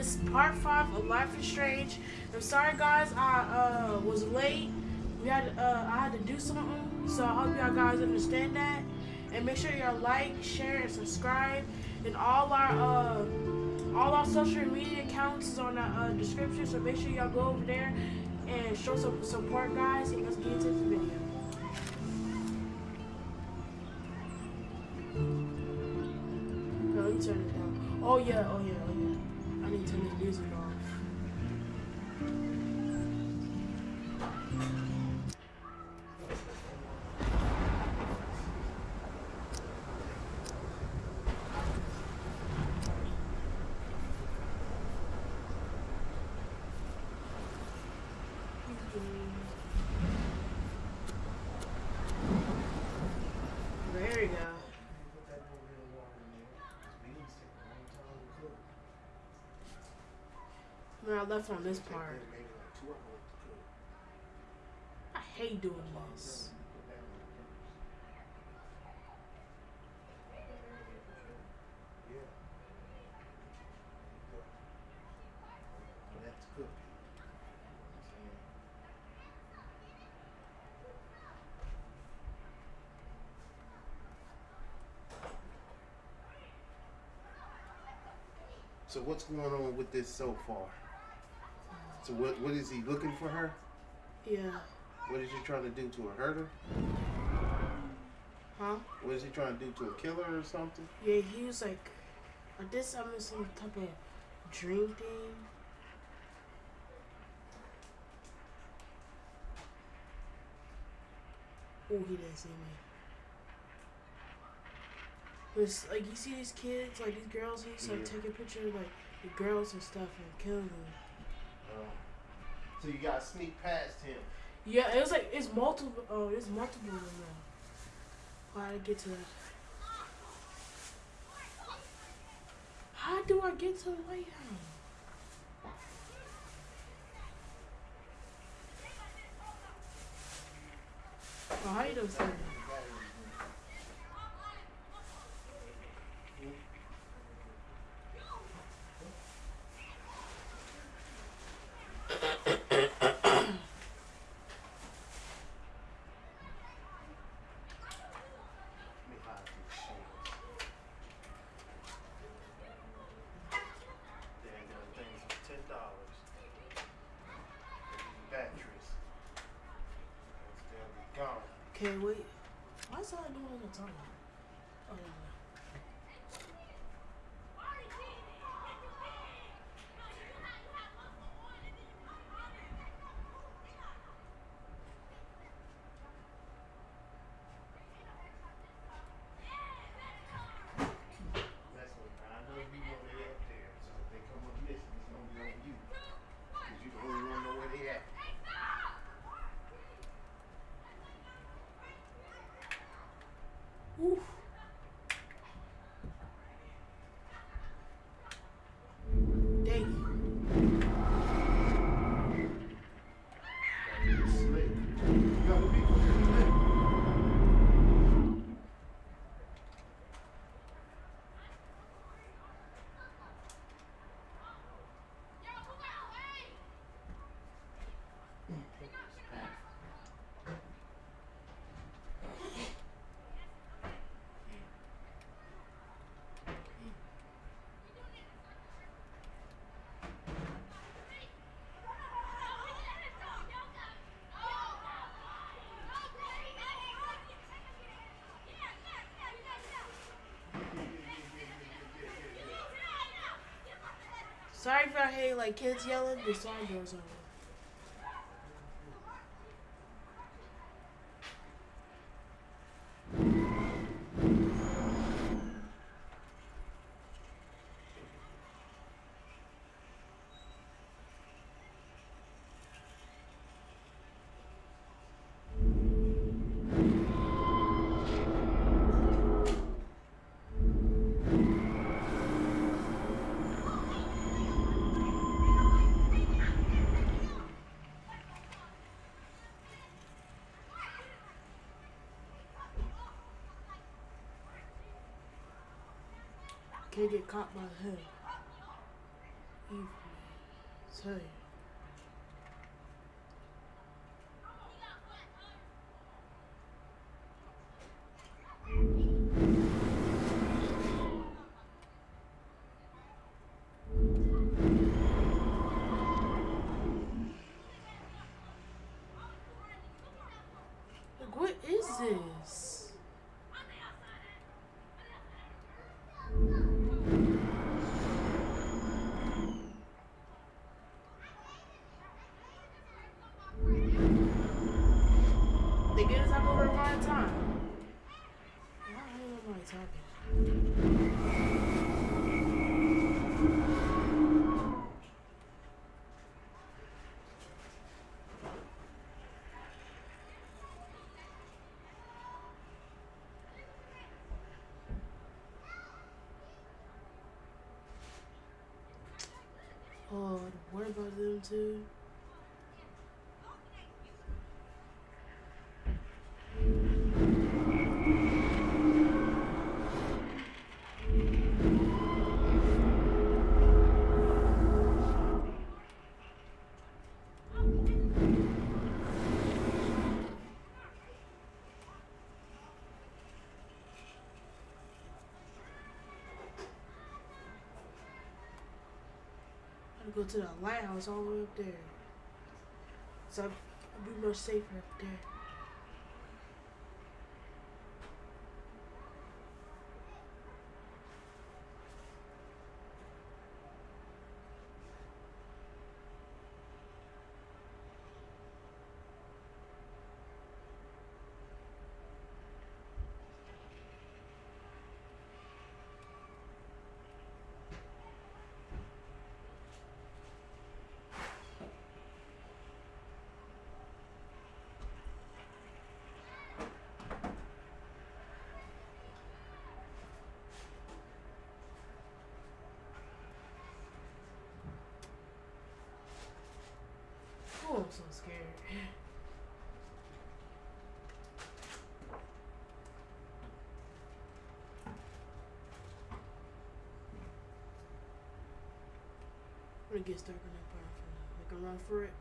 This is part five of Life is Strange. I'm sorry, guys. I uh, was late. We had uh, I had to do something, so I hope y'all guys understand that. And make sure y'all like, share, and subscribe. And all our uh, all our social media accounts is on the uh, description, so make sure y'all go over there and show some support, guys. And let's get into this video. Turn it down. Oh yeah, oh yeah. I need to turn this music off. There you go. Man, I left on this part. I hate doing this. So what's going on with this so far? So what what is he looking for her? Yeah. What is he trying to do to her? Hurt her? Huh? What is he trying to do to her? Kill her or something? Yeah, he was like, I did some some type of dream thing. Oh, he didn't see me. It's like you see these kids, like these girls, he's like Yeah. taking pictures of like the girls and stuff and killing them. So you got to sneak past him. Yeah, it was like it's multiple. Oh, it's multiple of them to get to? How do I get to the White House? Oh, how you don't say that? Let me hide these shades. Dang, them things for ten dollars. Batteries. They'll be Okay, wait. Why is all doing is talking? Oh, yeah. That's what I know you know they up there. So if they come up missing, it's gonna be on you. Cause you the only one know where they at. Oof. Dang Slick. You got what people here today? Sorry if I hear like kids yelling. The side doors on. Caught. Tell you. What is this? They get us up over my time. Why am I talking? What about them too? Gotta go to the lighthouse all the way up there. So I'll be much safer up there. Oh, I'm so scared. I'm gonna get stuck on that part for now. Make a run for it.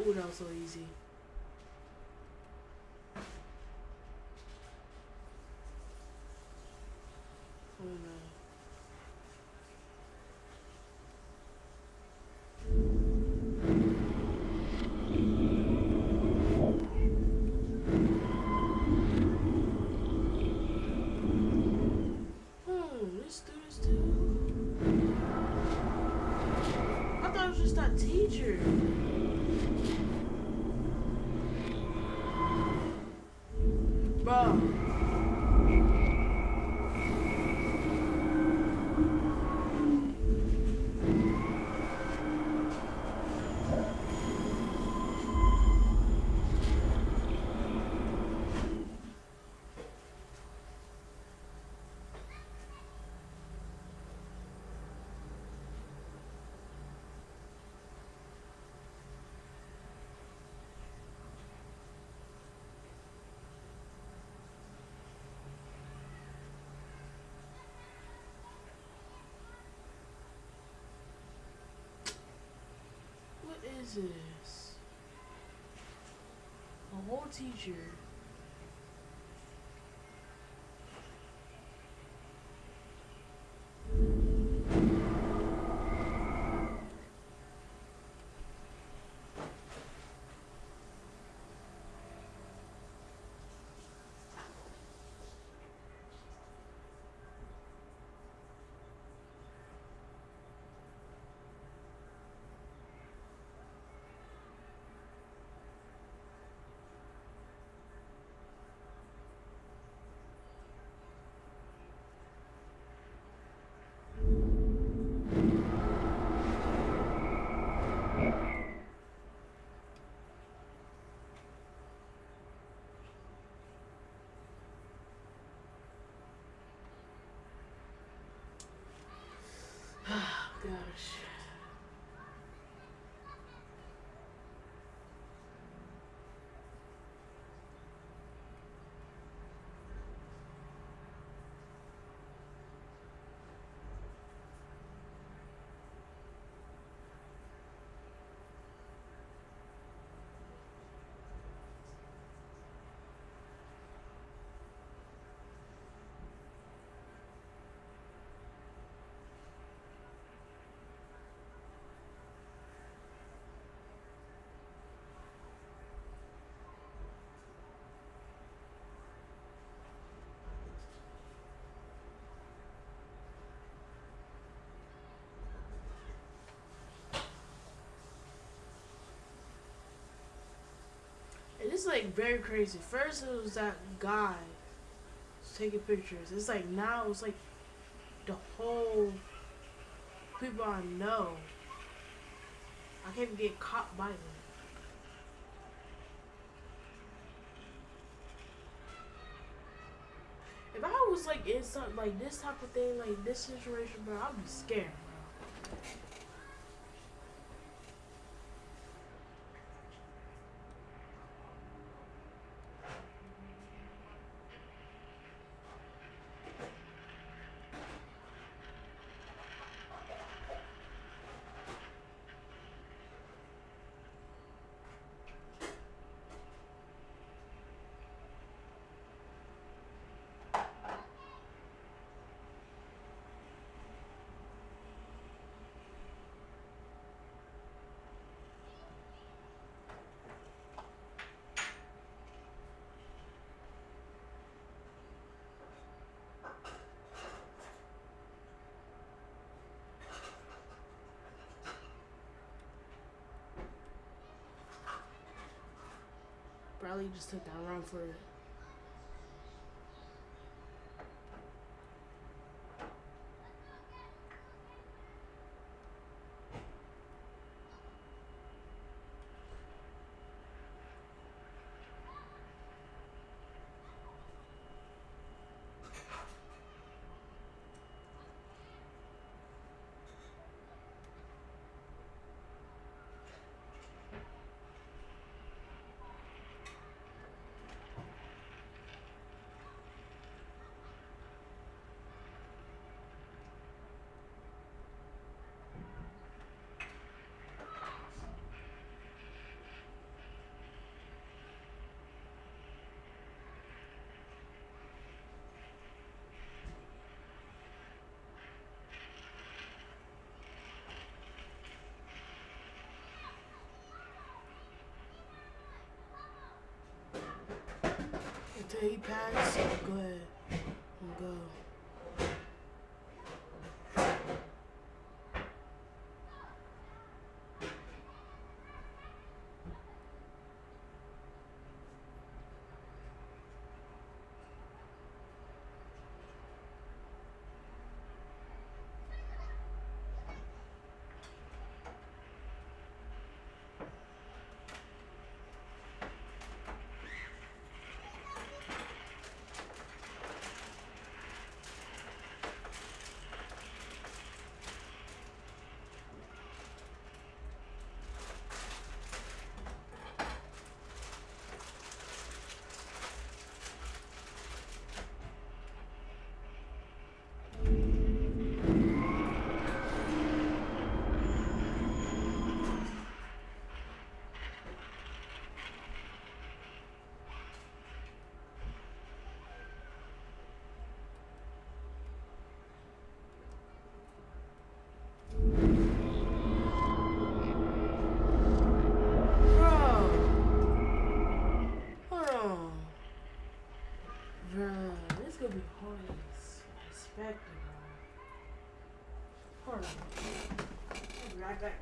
Ooh, that was so easy. Oh no. Hmm, let's do this too. I thought it was just that teacher. Bro. What is this? A whole teacher. Gosh. like very crazy. First it was that guy taking pictures. It's like now it's like the whole people I know. I can't even get caught by them. If I was like in something like this type of thing, like this situation, bro, I'd be scared, bro. Probably just took that run for it. Until he passed, go ahead and go. Bro. Hold on. Bro, this gonna be hard as expected, bro. Hold on. I'll be right back,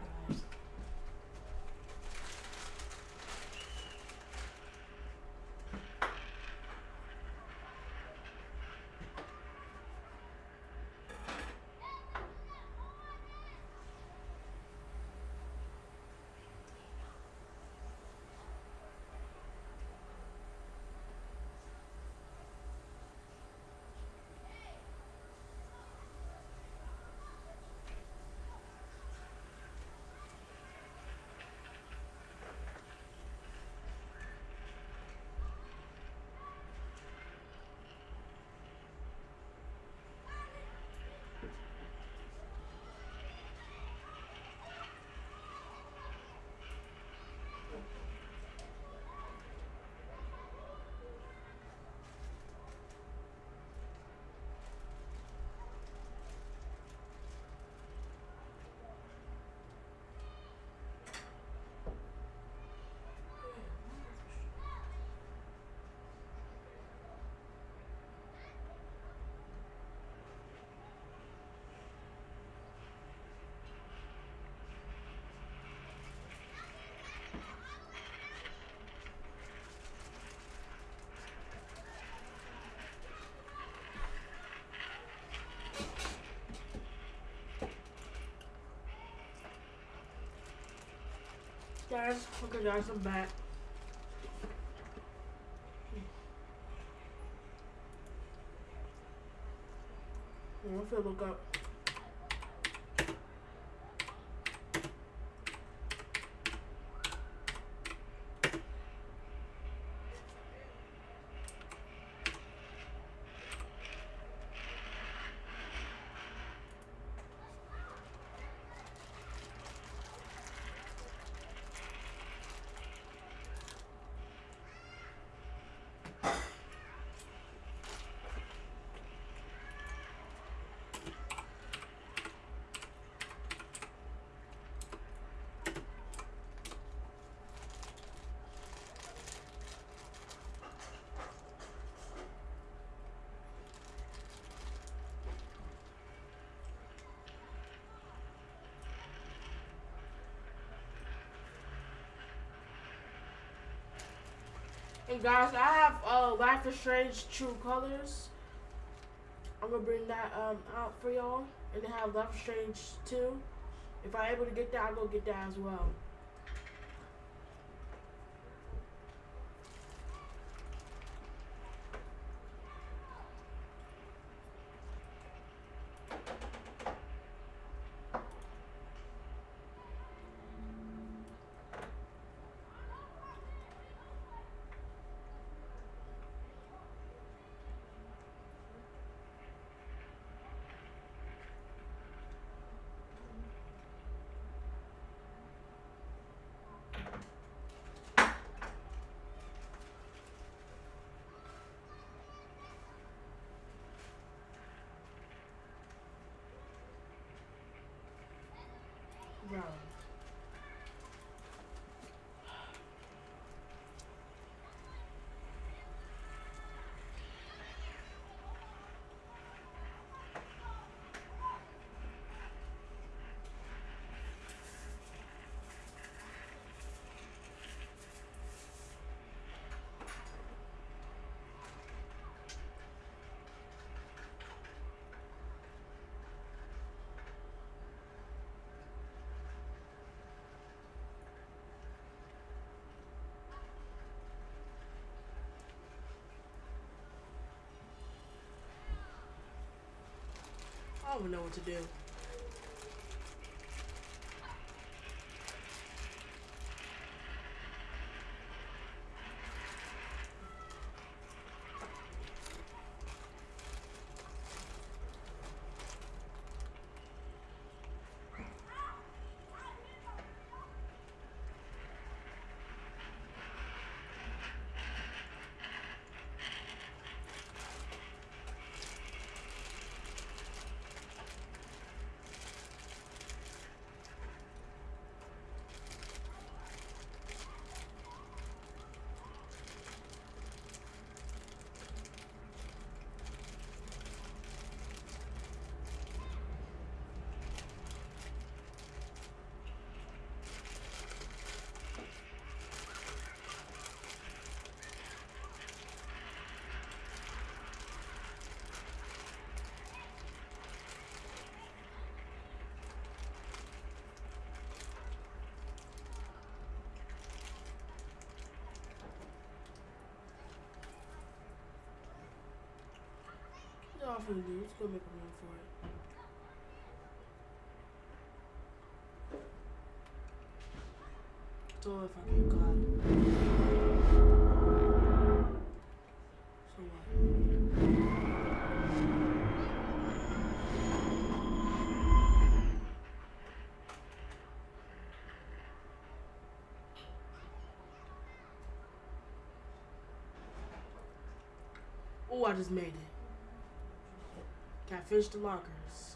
guys. Okay guys, I'm back. I'm gonna look up. Guys, I have uh, Life is Strange True Colors. I'm gonna bring that um, out for y'all, and then have Life is Strange 2. If I'm able to get that, I'll go get that as well. Bro. I don't even know what to do. What y'all finna do? Let's go make a run for it. If I what? Oh, I just made it. Fish the lockers.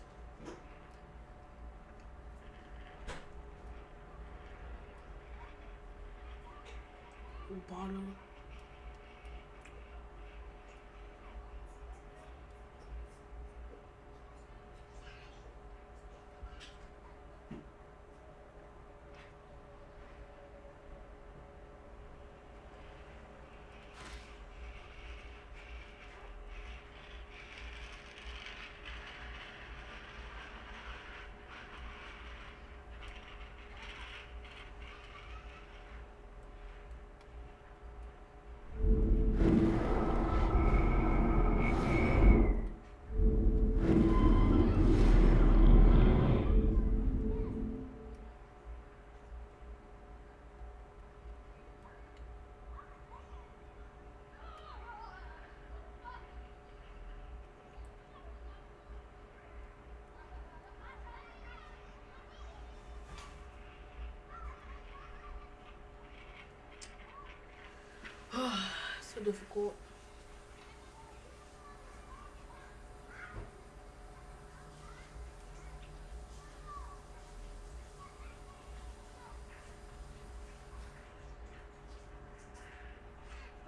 Difficult.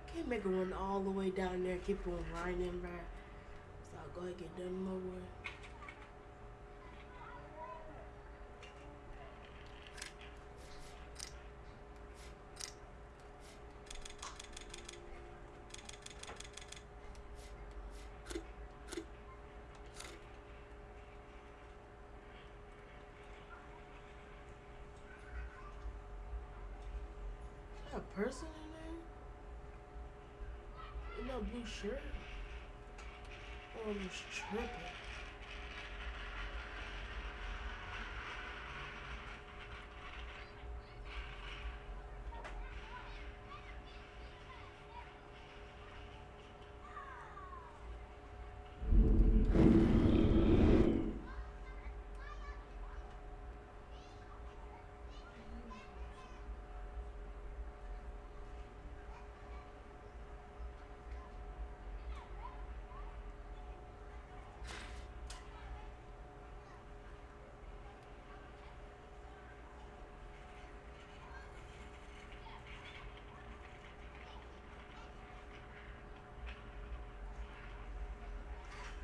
I can't make it run all the way down there, keep on grinding, bruh. So I'll go ahead and get done over with. Person in there? In that blue shirt? Oh, I'm just tripping.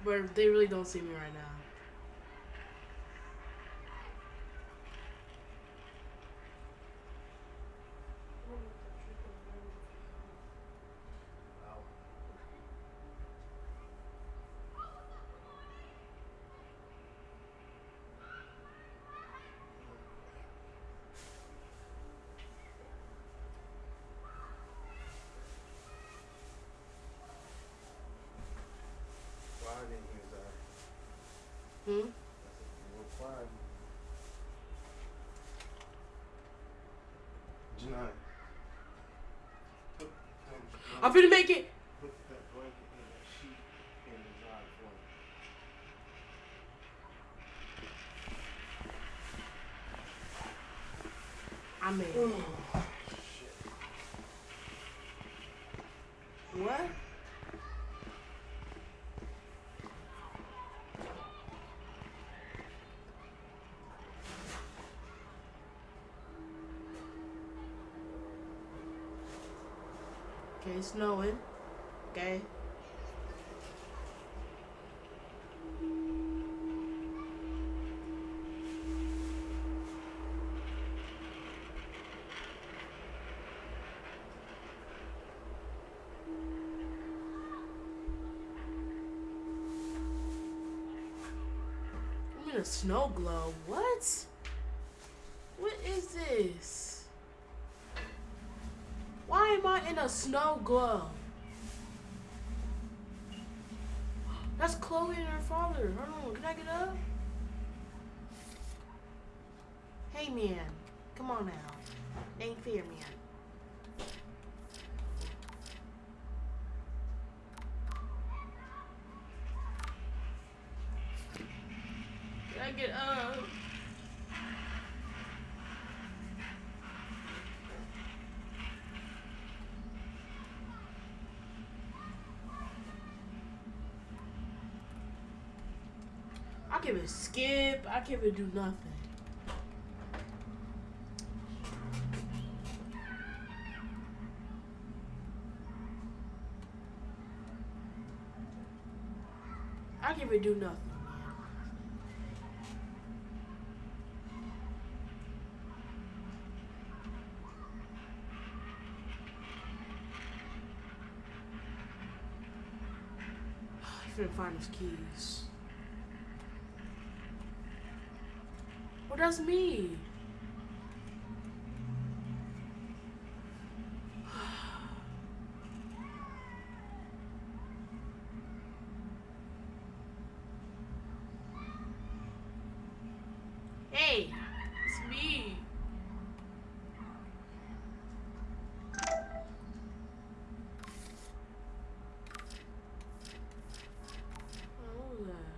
But they really don't see me right now. Wow. Quiet in here, Zara. Hmm? I said, real quiet. Janai. Put, them- I'm finna make it. put that blanket in that sheet in the dryer for me. I made it. Shit. What? Okay, it's snowing. Okay. I'm in a snow globe. What? What is this? Why am I in a snow globe? That's Chloe and her father. Hold on, can I get up? Hey man, come on now. Ain't fair, man. Can I get up? I can't even skip. I can't even do nothing. I can't even do nothing. I finna find his keys. Me. Hey, it's me. What was that?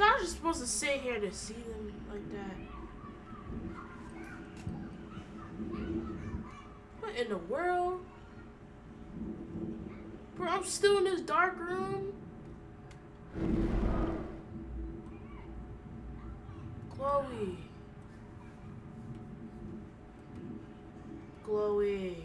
Was just supposed to sit here to see them like that. What in the world? Bro, I'm still in this dark room. Chloe. Chloe.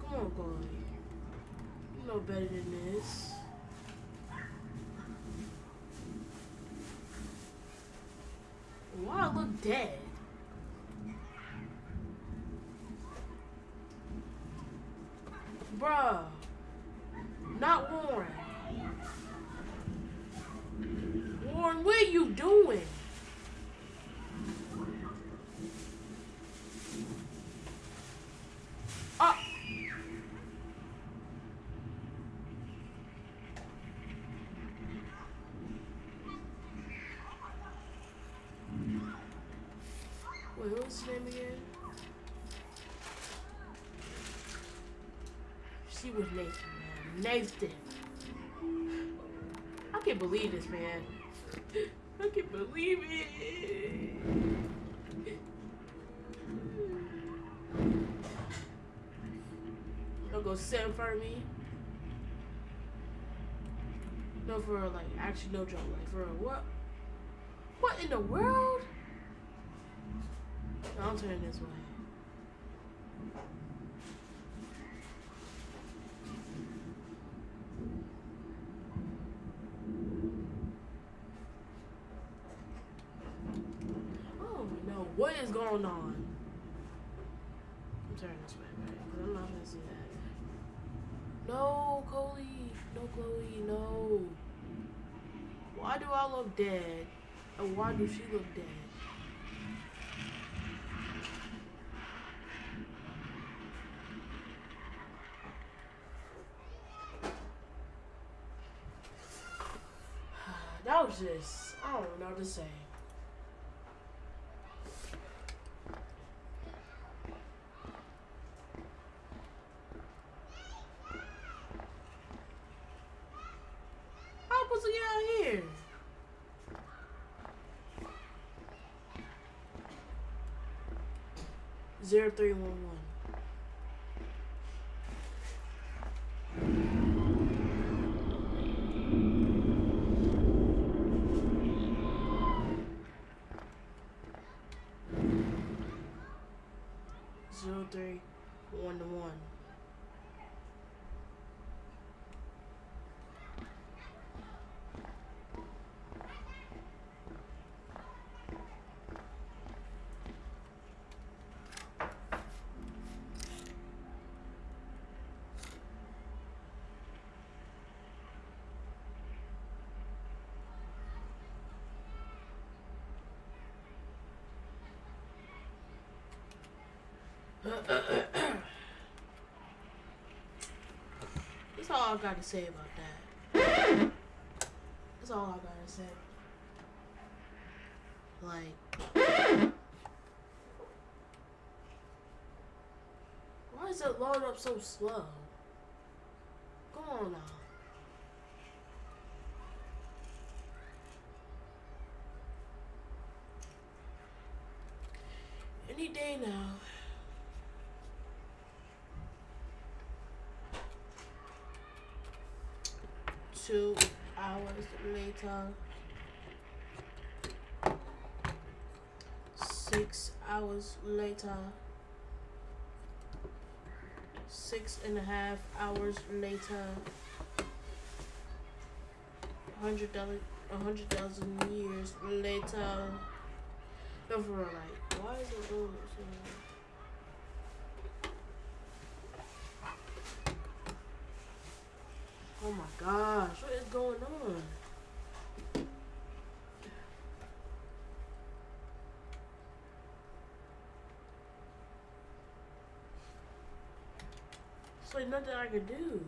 Come on, Chloe. You know better than this. Why I look dead? Bruh. Not Warren. Warren, what are you doing? Ah. Name again? She was Nathan, man. Nathan. I can't believe this, man. I can't believe it. Don't go sit in front of me. No, for like, actually, no joke. Like, for what? What in the world? No, I'm turning this way. Oh no, what is going on? I'm turning this way, right? Because I'm not gonna see that. No, Chloe. No, Chloe, no. Why do I look dead? And why does she look dead? That was just, I don't know what to say. How am I supposed to get out here? Zero three one one. Zero three one to one. That's all I gotta say about that. That's all I gotta say. Like, why is it load up so slow? Come on now. Any day now. Two hours later. Six hours later. Six and a half hours later. Hundred a hundred thousand years later. No, for like, why is it doing so? Oh my gosh, what is going on? It's nothing I can do.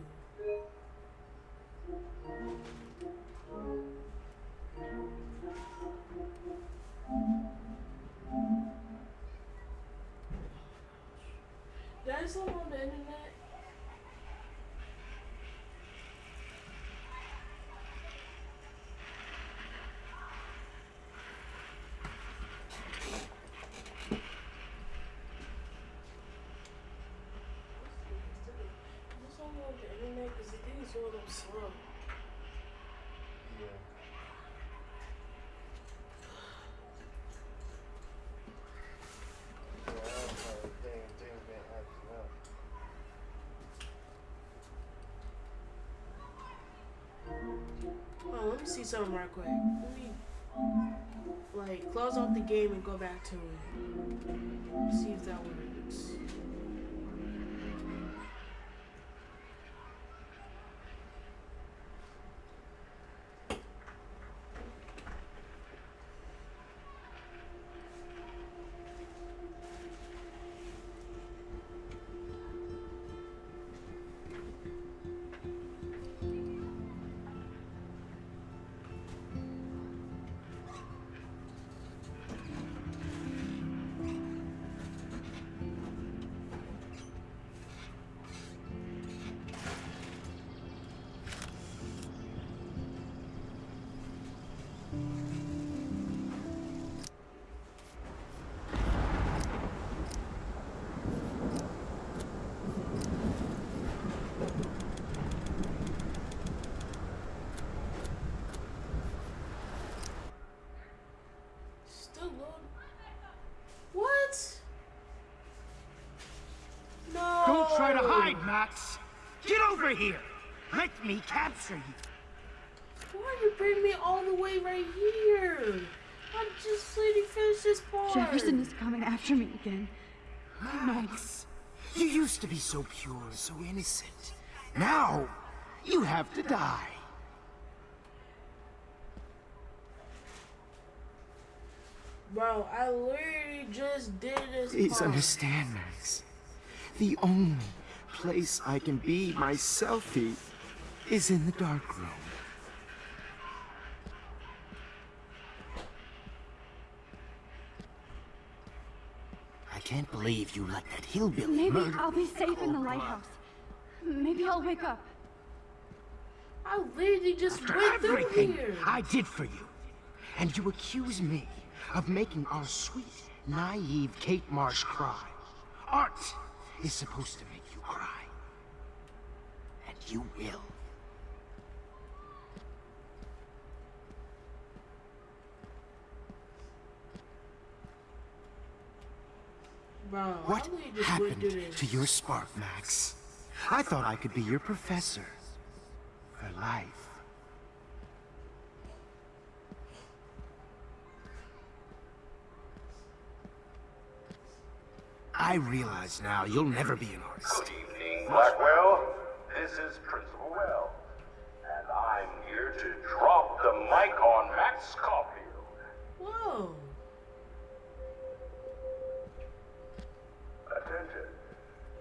The internet? Because the thing is going up slow. Yeah. Yeah, I don't know. Thing, things been acting up. Oh, let me see something right quick. Let me like close off the game and go back to it. See if that works. Don't try to oh. hide, Max! Get over here! Let me capture you! Why you bring me all the way right here? I'm just letting you finish this part. Jefferson is coming after me again. Max! You used to be so pure, so innocent. Now, you have to die. Bro, I literally just did this Please part. understand, Max. The only place I can be myself is in the dark room. I can't believe you let that hillbilly Maybe murder I'll be safe in the lighthouse. Maybe I'll wake up. I literally just After went through everything here. I did for you, and you accuse me of making our sweet, naive Kate Marsh cry. Art is supposed to make you cry. And you will. Bro, What happened to your spark, Max? I thought I could be your professor. For life. I realize now you'll never be an artist. Good evening, Blackwell. This is Principal Wells, and I'm here to drop the mic on Max Caulfield. Whoa. Attention.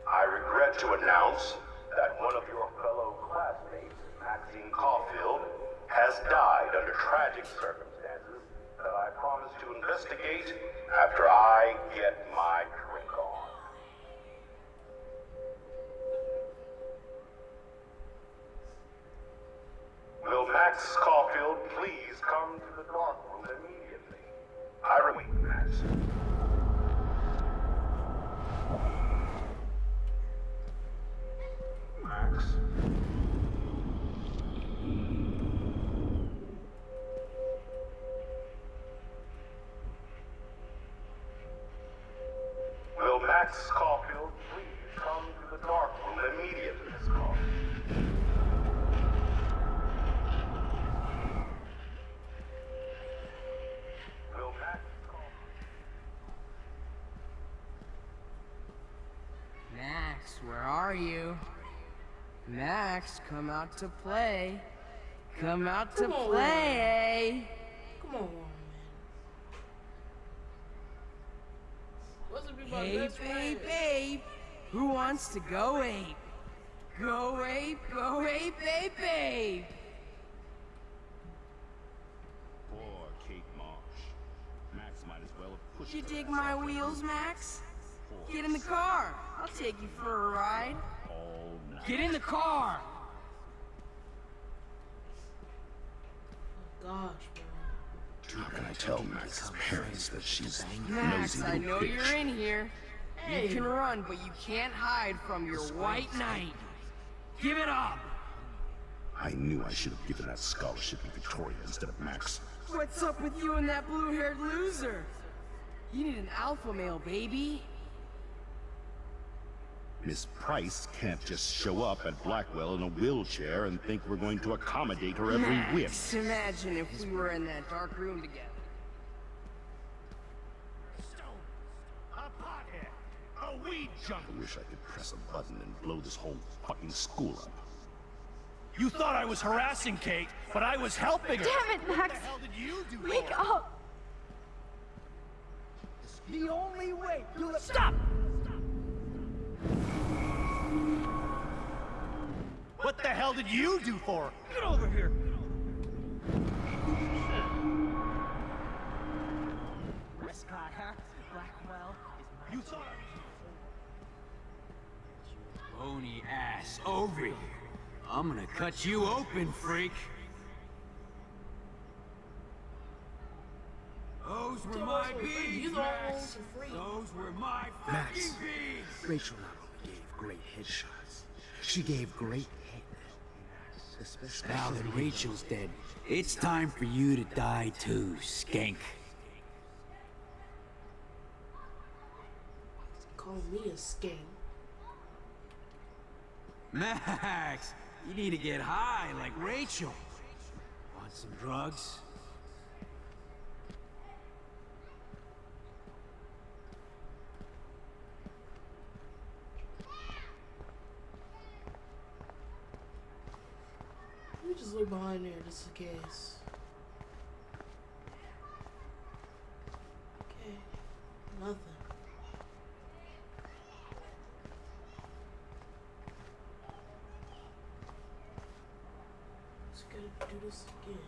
I regret to announce that one of your fellow classmates, Maxine Caulfield, has died under tragic circumstances that I promise to investigate after I get my Will Max Caulfield please come to the dark room immediately? I repeat, come out to play. Come out to Come on, play. Come on, man. What's it be about Hey, best babe, babe. Who wants to go ape? Go ape, go ape, ape, ape! Poor Kate Marsh. Max might as well have pushed You dig my wheels, Max? Get in the car. I'll take you for a ride. Get in the car! Gosh, bro. How can I tell Max's parents that she's Max, nosy I know bitch? you're in here. Hey. You can run, but you can't hide from your white knight. Give it up! I knew I should have given that scholarship to Victoria instead of Max. What's up with you and that blue-haired loser? You need an alpha male, baby. Miss Price can't just show up at Blackwell in a wheelchair and think we're going to accommodate her every whim. Max, imagine if we were in that dark room together. A pothead! A weed junkie! I wish I could press a button and blow this whole fucking school up. You thought I was harassing Kate, but I was helping her. Damn it, Max! What the hell did you do? Wake for up! The only way you'll stop. What the hell did you do for her? Get over here. Prescott, huh? Blackwell is You thought Bony ass over here. I'm gonna cut you open, freak. Those were my us bees, You the one Max. who's a freak. Those were my Max. fucking bees. Rachel not only gave great headshots, she gave great head. Especially Now that Rachel's dead, it's time for you to die too, skank. Call me a skank. Max, you need to get high like Rachel. Want some drugs? Just look behind there just in case. Okay. Nothing. Just gotta do this again.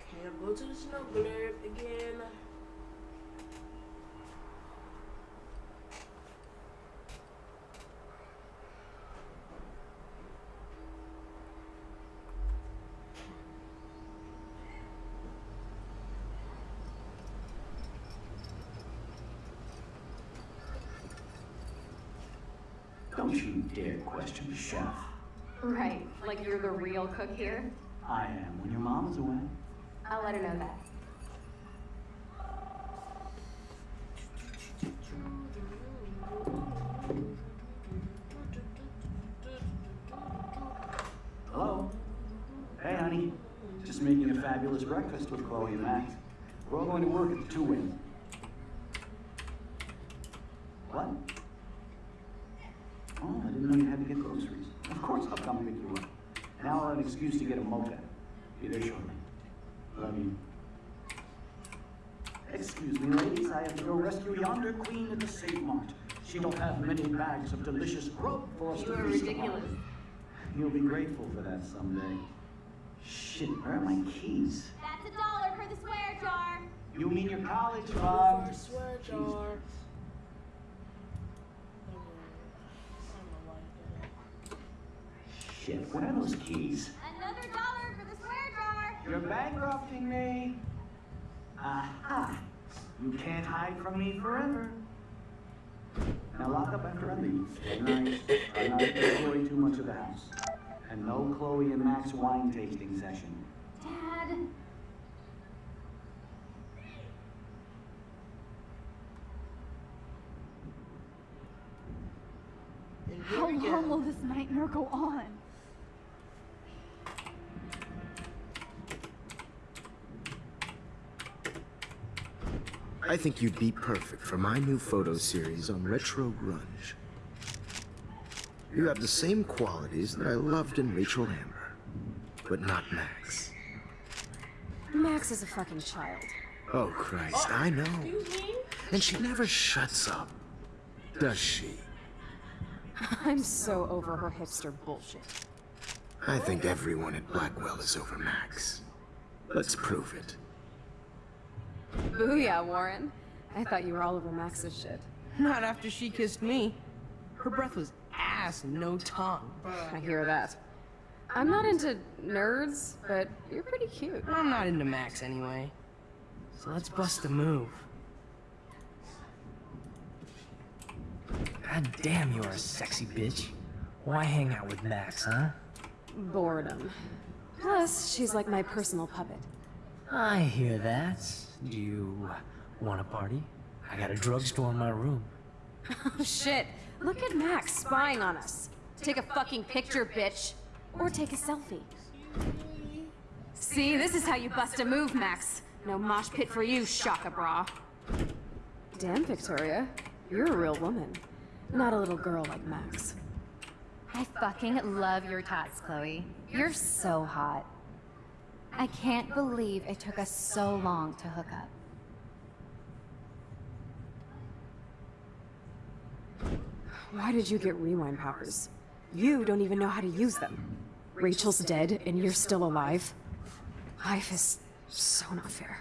Okay, I'll go to the snow globe again. Don't you dare question the chef. Right, like you're the real cook here? I am when your mom is away. I'll let her know that. Hello? Hey, honey. Just making a fabulous breakfast with Chloe and Max. We're all going to work at the Two Wing. What? Oh, I didn't know you had to get groceries. Of course I'll come pick you up. Now I'll have an excuse to get a mocha. Be there shortly. Love you. Excuse me, ladies, I have to go rescue yonder queen at the Safe Mart. She don't have many bags of delicious for us You to are feast ridiculous. upon. You'll be grateful for that someday. Shit, where are my keys? That's a dollar for the swear jar. You mean your college For fund? a swear jar. Never mind. I don't know why I did that. Shit, what are those keys? Another dollar for the swear jar. You're bankrupting me. Aha. You can't hide from me forever. Now lock up after I leave. Stay nice. Try not to enjoy too much of the house. And no Chloe and Max wine tasting session. Dad. How long will uh, this nightmare go on? I think you'd be perfect for my new photo series on retro grunge. You have the same qualities that I loved in Rachel Amber, but not Max. Max is a fucking child. Oh, Christ, I know. And she never shuts up. Does she? I'm so over her hipster bullshit. I think everyone at Blackwell is over Max. Let's prove it. Booyah, Warren. I thought you were all over Max's shit. Not after she kissed me. Her breath was ass and no tongue. I hear that. I'm not into nerds, but you're pretty cute. I'm not into Max anyway. So let's bust a move. God damn, you're a sexy bitch. Why hang out with Max, huh? Boredom. Plus, she's like my personal puppet. I hear that. Do you want a party? I got a drugstore in my room. Oh shit! Look at Max spying on us. Take a fucking picture, bitch. Or take a selfie. See, this is how you bust a move, Max. No mosh pit for you, Shaka Bra. Damn, Victoria. You're a real woman. Not a little girl like Max. I fucking love your tats, Chloe. You're so hot. I can't believe it took us so long to hook up. Why did you get rewind powers? You don't even know how to use them. Rachel's dead and you're still alive. Life is so not fair.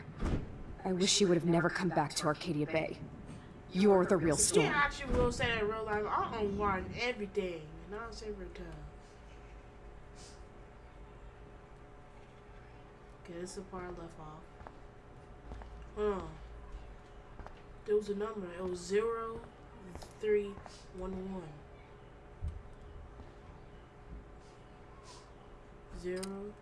I wish you would have never come back to Arcadia Bay. You're the real You storm. actually will say that in real life. I unwind everything. And I'll say every Okay, this is the part I left off. Huh. There was a number. It was zero three one one. Zero.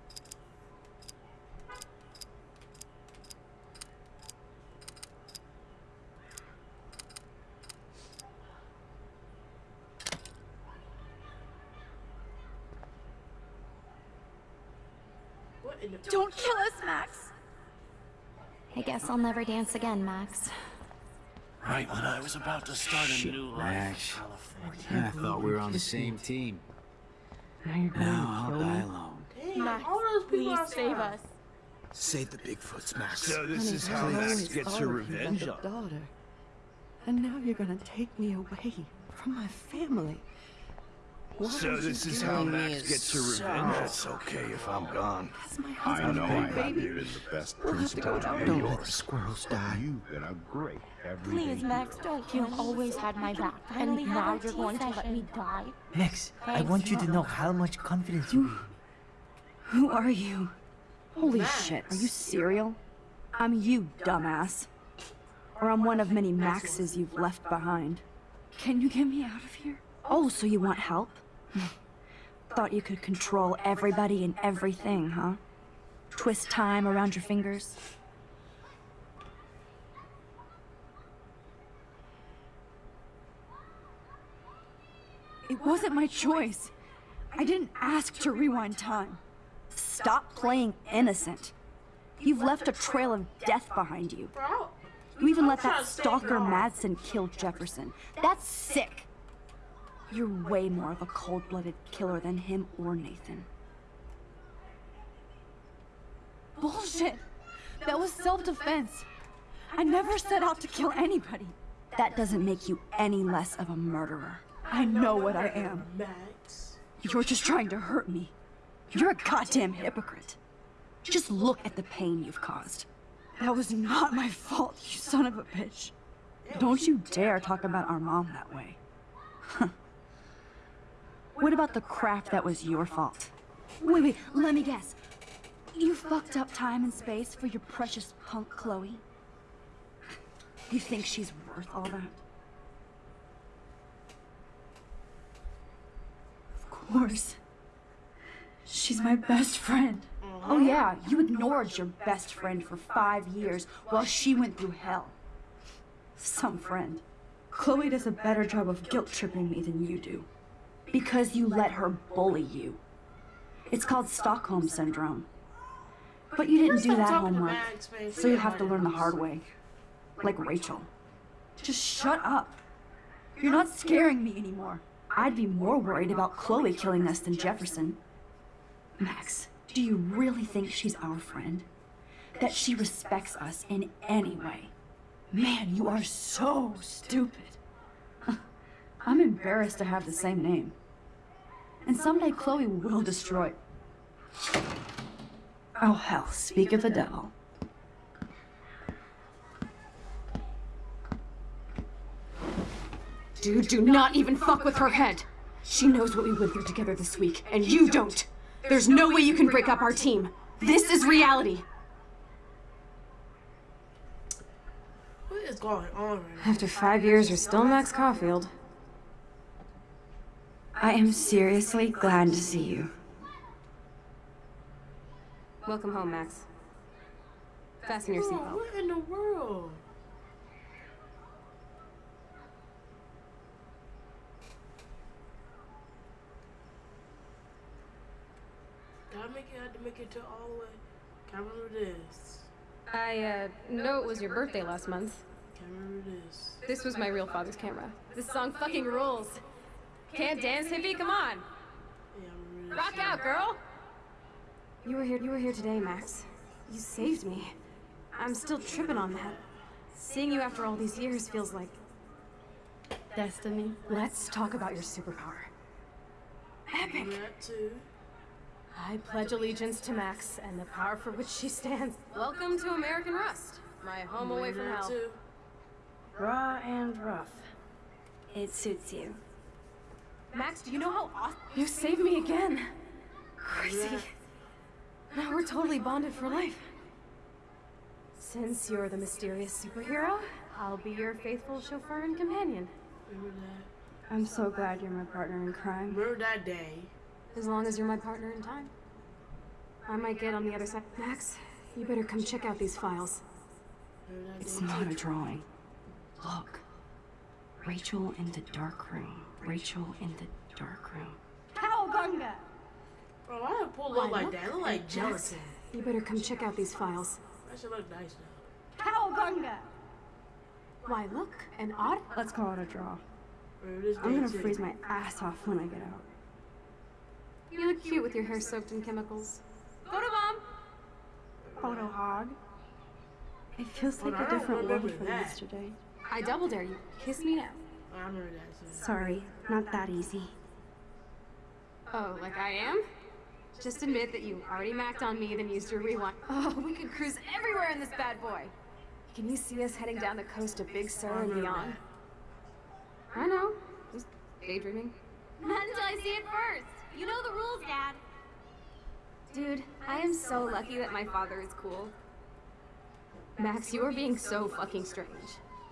Don't kill us, Max! I guess I'll never dance again, Max. Right when I was about to start a new life Max. in California. I thought we were on the same team. Now you're going Now I'll to kill die me? alone. Dang, all those people outside. Save the Bigfoots, Max. So this is how Max gets her revenge on. daughter. And now you're gonna take me away from my family. Why So this is how me Max as gets her revenge. It's okay if I'm gone. I know I baby. have you as the best We'll have to go principal Don't let the squirrels die. You've been a great everyday Please, Max, don't kill You've always had my back, and now you're going to let me die. Max, I want you to know how much confidence you have. Who are you? Holy Max. shit, are you serial? I'm you, dumbass. Or I'm one of many Maxes you've left behind. Can you get me out of here? Oh, so you want help? Thought you could control everybody and everything, huh? Twist time around your fingers? It wasn't my choice. I didn't ask to rewind time. Stop playing innocent. You've left a trail of death behind you. You even let that stalker. Madsen kill Jefferson. That's sick. You're way more of a cold-blooded killer than him or Nathan. Bullshit! That was self-defense. I never set out to kill anybody. That doesn't make you any less of a murderer. I know what I am. Max. You're just trying to hurt me. You're a goddamn hypocrite. Just look at the pain you've caused. That was not my fault, you son of a bitch. Don't you dare talk about our mom that way. What about the crap that was your fault? Wait, wait, let me guess. You fucked up time and space for your precious punk Chloe? You think she's worth all that? Of course. She's my best friend. Oh yeah, you ignored your best friend for five years while she went through hell. Some friend. Chloe does a better job of guilt tripping me than you do. Because you let her bully you. It's called Stockholm Syndrome. But you didn't do that homework, so you have to learn the hard way. Like Rachel. Just shut up. You're not scaring me anymore. I'd be more worried about Chloe killing us than Jefferson. Max, do you really think she's our friend? that she respects us in any way. Man, you are so stupid. I'm embarrassed to have the same name. And someday Chloe will destroy. Oh hell, speak of the devil. Dude, do not even fuck with her head. She knows what we went through together this week, and you don't. There's no way you can break up our team. This is reality. What is going on right now? After five years, you're still Max Caulfield. I am seriously glad to see you. Welcome home, Max. Fasten your seatbelt. what in the world? Gotta make it, had to make it to all the way. Can't remember this. I, uh, know it was your birthday last month. Can't remember this. This was my real father's camera. This song fucking rules. Can't dance, hippie? Come on. Yeah, I remember this. Rock out, girl! You were here, you were here today, Max. You saved me. I'm still tripping on that. Seeing you after all these years feels like... Destiny. Let's talk about your superpower. Epic! I pledge allegiance to Max and the power for which she stands. Welcome to American Rust, my home away from That hell. too. Raw and rough. It suits you. Max, do you know how awesome you saved me again? Crazy. Yeah. Now we're totally bonded for life. Since you're the mysterious superhero, I'll be your faithful chauffeur and companion. Remember that. I'm so glad you're my partner in crime. Remember that day. As long as you're my partner in time. I might get on the other side. Max, you better come check out these files. It's not a drawing. Look. Rachel in the dark room. Rachel in the dark room. Cowabunga! Bro, why did it pull up like that? It look like gelatin. You better come check out these files. That should look nice though. Cowabunga! Why, look, an odd. Let's call it a draw. Remember this I'm gonna too. freeze my ass off when I get out. You look cute with your hair soaked in chemicals. Photo bomb! Photo hog. It feels like on, I a don't different world from that. yesterday. I double dare you. Kiss me now. I remember that too. Sorry, not that easy. Oh, like I am? Just admit that you already macked on me, then used your rewind. Oh, we could cruise everywhere in this bad boy. Can you see us heading down the coast of Big Sur and beyond? I know. Just daydreaming. Not until I see it first. You know the rules, Dad. Dude, I am so lucky that my father is cool. Max, you are being so fucking strange.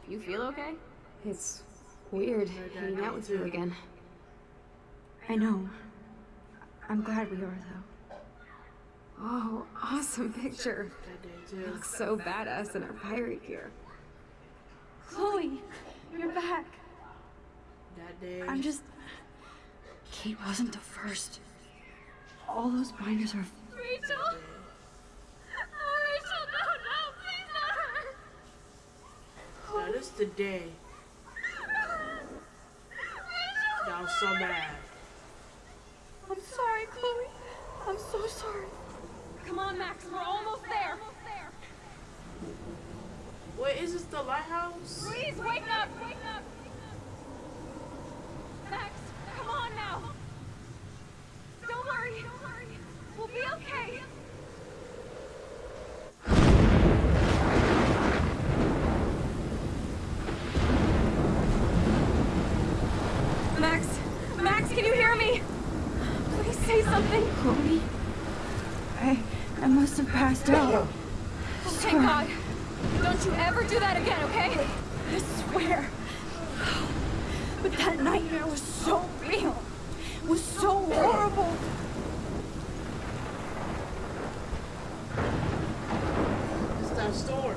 You feel okay? It's weird oh hanging out with you again. I know. I'm glad we are, though. Oh, awesome picture. That You look so badass in our pirate gear. Chloe, you're back. That day. I'm just. Kate wasn't the first. All those binders are. Rachel? Oh, Rachel, no, no, please not her. Now this the day. That was so bad. I'm sorry, Chloe. I'm so sorry. Come on, Max, we're almost there. Wait, is this the lighthouse? Please wake up, wake up. Max, come on now. Don't worry, don't worry. We'll be okay. Max, Max, can you hear me? Please say something. Chloe? I. I must have passed out. Thank God. Don't you ever do that again, okay? I swear. But that nightmare was so real. It was so horrible. It's that storm.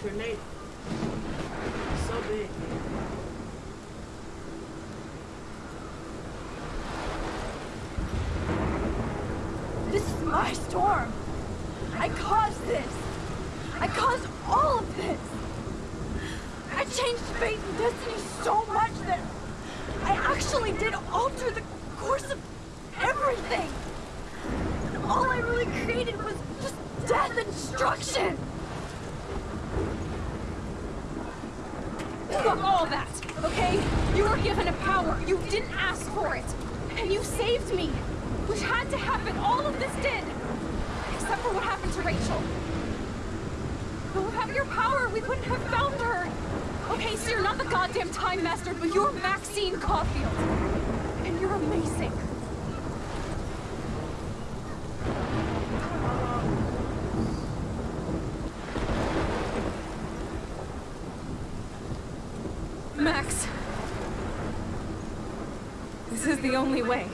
Tornado. It's so big. This is my storm. I caused this. I caused all of this. I changed fate and destiny so much that I actually did alter the course of everything. And all I really created was just death and destruction! Fuck all that, okay? You were given a power. You didn't ask for it. And you saved me. Which had to happen. All of this did. Except for what happened to Rachel. But without your power, we couldn't have found her. Okay, so you're not the goddamn Time Master, but you're Maxine Caulfield. And you're amazing. Max. This is the only way.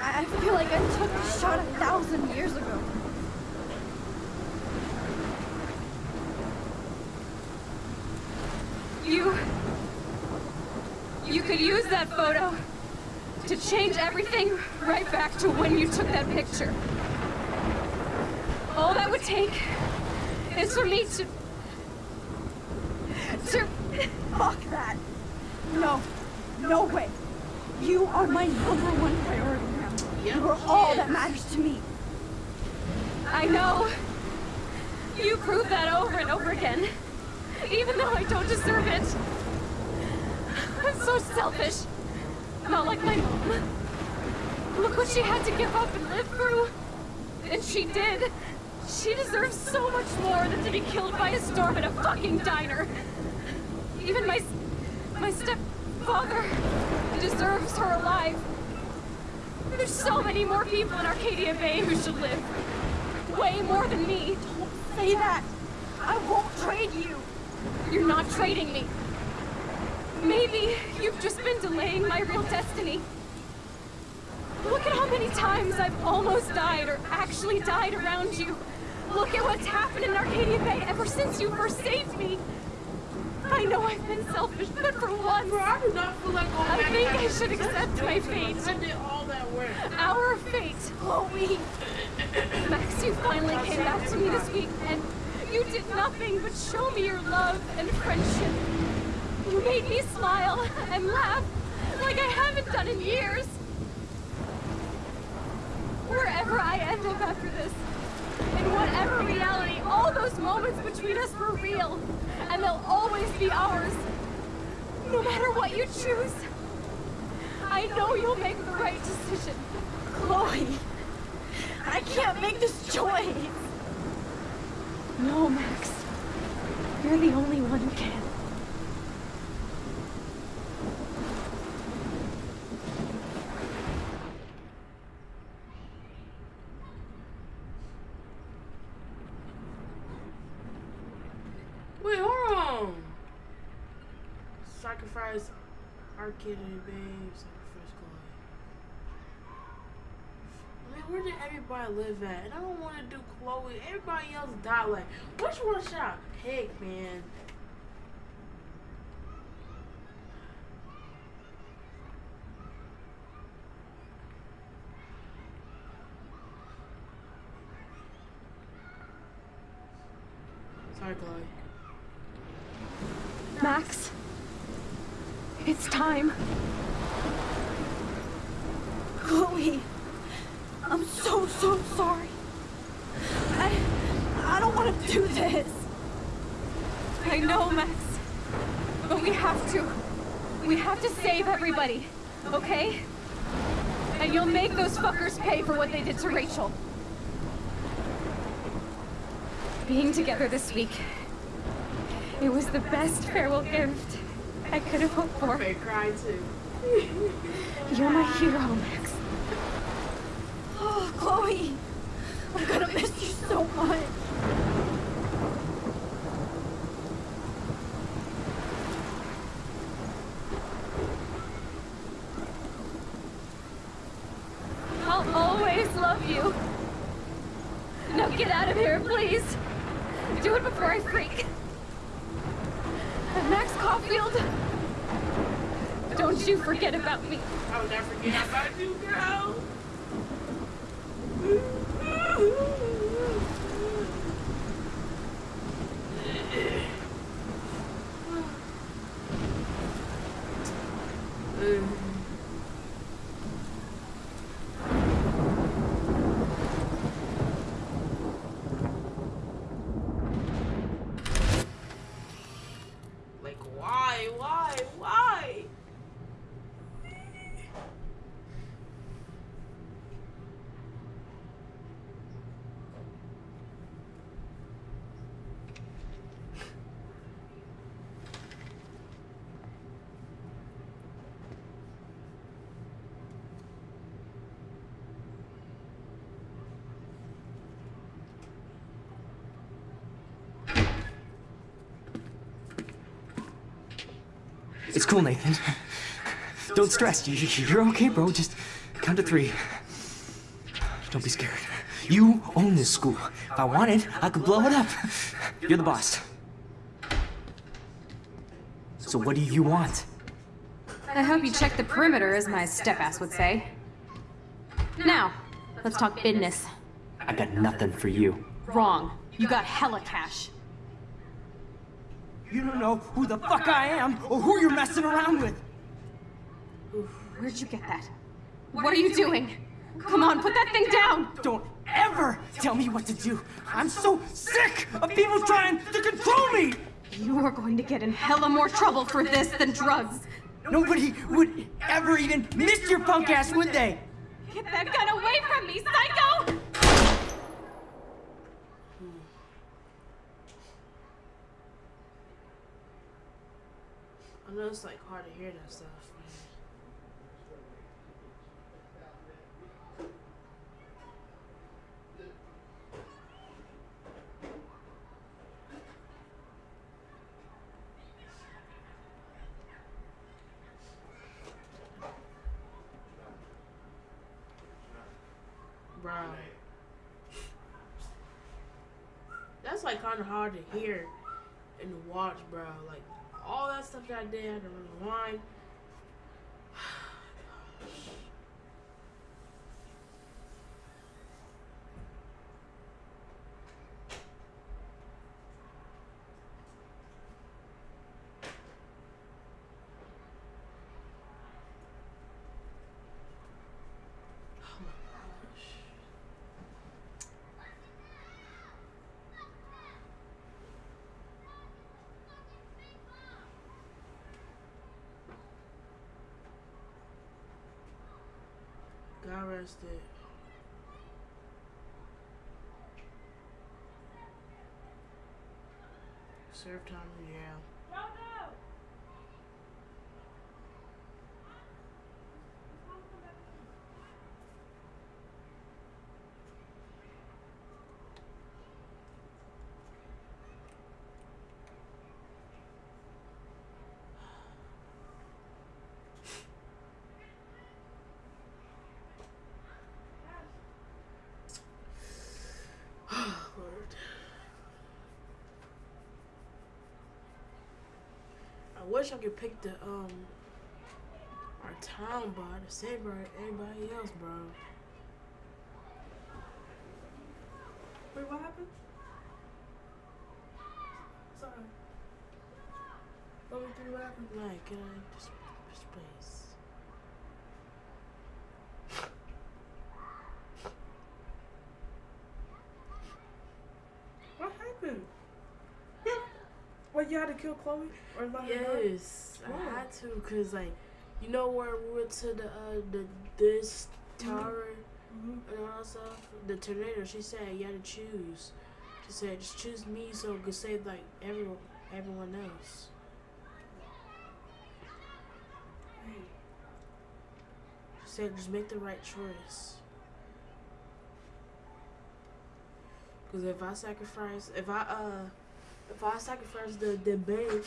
I feel like I took a shot a thousand years ago. You... You could use that photo to change everything right back to when you took that picture. All that would take is for me to... Fuck that. No. No way. You are my number one priority now. You are all that matters to me. I know. You prove that over and over again. Even though I don't deserve it. I'm so selfish. Not like my mom. Look what she had to give up and live through. And she did. She deserves so much more than to be killed by a storm at a fucking diner. Even my... my stepfather deserves her alive. There's so many more people in Arcadia Bay who should live. Way more than me. Don't say that. I won't trade you. You're not trading me. Maybe you've just been delaying my real destiny. Look at how many times I've almost died or actually died around you. Look at what's happened in Arcadia Bay ever since you first saved me. I know I've been selfish, but for once, Bro, I do not feel like going I back think I should accept my fate. I did all that work. Our fate, Chloe. Max, you finally came back to me this week, and you did nothing but show me your love and friendship. You made me smile and laugh like I haven't done in years. Wherever I end up after this, in whatever reality, all those moments between us were real, and they'll always be ours. No matter what you choose, I know you'll make the right decision. Chloe, I can't make this choice. No, Max. You're the only one who can. Wait, hold on. Sacrifice Arcadia Bay, sacrifice Chloe. I mean, where did everybody live at? And I don't want to do Chloe. Everybody else died. Like, which one should I pick, man? Sorry, Chloe. Max, it's time. Chloe, I'm so, so sorry. I, I don't want to do this. I know, Max, but we have to. We have to save everybody, okay? And you'll make those fuckers pay for what they did to Rachel. Being together this week, it was the best farewell gift I could have hoped for. I cry too. You're my hero, Max. Oh, Chloe! I'm gonna miss you so much. I'll always love you. Now get out of here, please. Do it before I freak. And Max Caulfield, don't you forget about me. I will never forget about you, girl. Cool, Nathan. Don't stress. You- you- You're okay, bro. Just count to three. Don't be scared. You own this school. If I wanted, I could blow it up. You're the boss. So what do you want? I hope you check the perimeter, as my step-ass would say. Now, let's talk business. I got nothing for you. Wrong. You got hella cash. You don't know who the fuck I am or who you're messing around with. Where'd you get that? What are you doing? Come on, put that thing down! Don't ever tell me what to do. I'm so sick of people trying to control me. You are going to get in hella more trouble for this than drugs. Nobody would ever even miss your punk ass, would they? Get that gun away from me, psycho! I know it's like hard to hear that stuff. Bro. That's like kind of hard to hear and watch, bro. Like all that stuff that did, I had to rewind. Got arrested. Served time in jail. Lord. I wish I could pick the um our town bar to save our everybody else, bro. Wait, what happened? Sorry. Let me through what happened. Like, can I just just please? What happened? What, you had to kill Chloe? Or let her? Yes, Why? I had to, cause like, you know where we went to the uh, the this tower Mhm. and all that stuff. The tornado. She said you had to choose. She said just choose me so it could save like everyone everyone else. She said just make the right choice. Cause if I sacrifice, if I uh, if I sacrifice the the babe,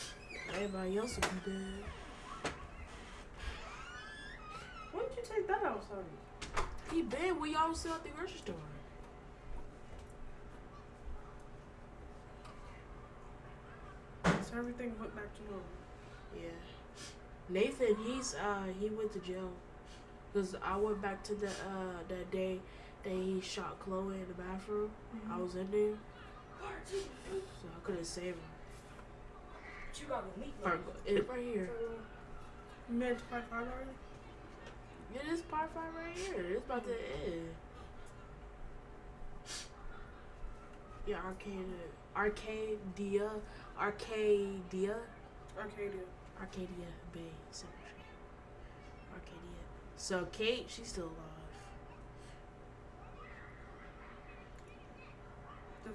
everybody else will be dead. When did you take that out, sorry? He been we all sell at the grocery store. So everything went back to normal. Yeah. Nathan, he's uh he went to jail. Cause I went back to the uh that day that he shot Chloe in the bathroom. I Mhm. was in there, so I couldn't save him. You got the meat Or, it, right here. You made it to part five already? Yeah, this part five right here. It's about to end. Yeah, Arcadia, Arcadia, Arcadia, Arcadia. Arcadia Bay Cemetery. Arcadia. So Kate, she's still alive.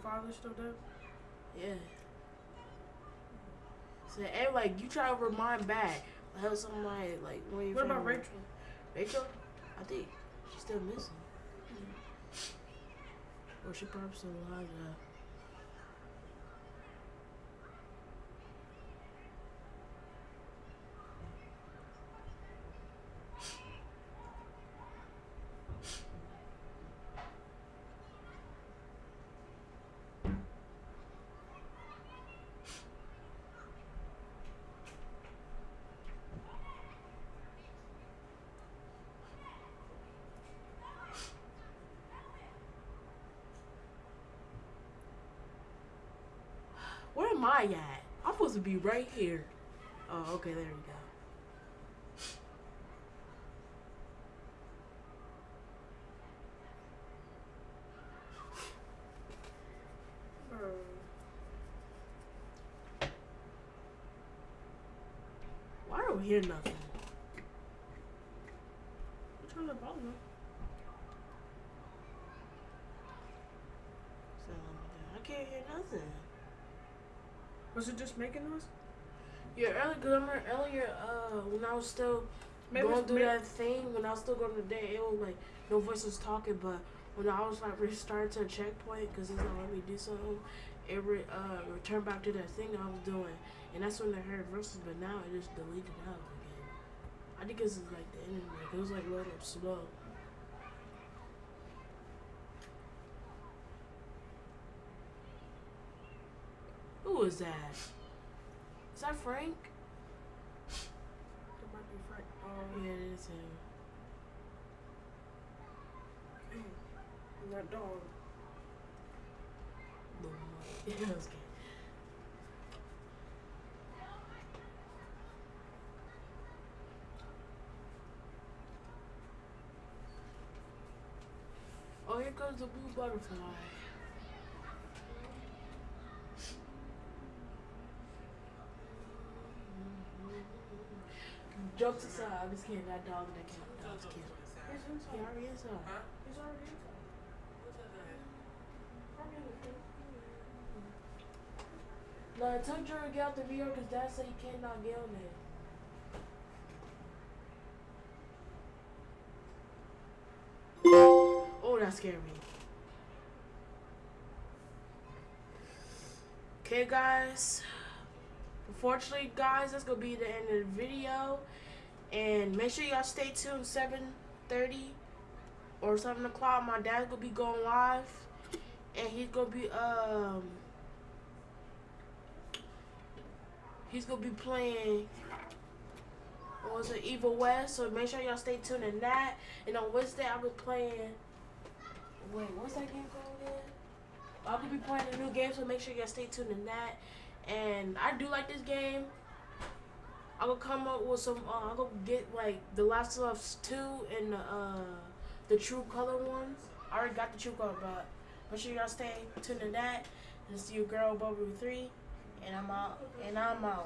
The father's still dead? Yeah. So and like you try to remind back, how somebody like when you What about Rachel? Rachel, I think she's still missing. Mm-hmm. Or she probably still alive now. I'm supposed to be right here. Oh, okay, there we go. Why don't we hear nothing? Which one's the problem? So, I can't hear nothing. Was it just making noise? Yeah, earlier, cause I remember earlier, uh, when I was still Maybe going through may- that thing, when I was still going to the day, it was like no voice was talking, but when I was like restarted to a checkpoint, cause it's not letting me do something, it re- uh, returned back to that thing I was doing, and that's when I heard voices, but now it just deleted out again. I think it's like the internet, it was like loading up slow. Who was that? Is that Frank? It might be Frank. Yeah, it is him. That dog. Yeah, that was good. Oh, here comes the blue butterfly. Jokes aside, I'm just kidding. That dog, that cat, that was kidding. He already is up. He's already inside. No, I told Drew to get out the VR because Dad said he cannot get on there. Oh, that scared me. Okay, guys. Unfortunately, guys, that's gonna be the end of the video. And make sure y'all stay tuned 7:30 or 7 o'clock. My dad's gonna be going live, and he's gonna be um he's gonna be playing was it Evil West. So make sure y'all stay tuned in that. And on Wednesday, I'll be playing. Wait, what's that game called again? I'll be playing a new game, so make sure y'all stay tuned in that. And I do like this game. I'm gonna come up with some. Uh, I'm gonna get like the Last of Us two and the uh, the True Color ones. I already got the True Color, but make sure y'all stay tuned to that. And see your girl Bubble three. And I'm out. And I'm out.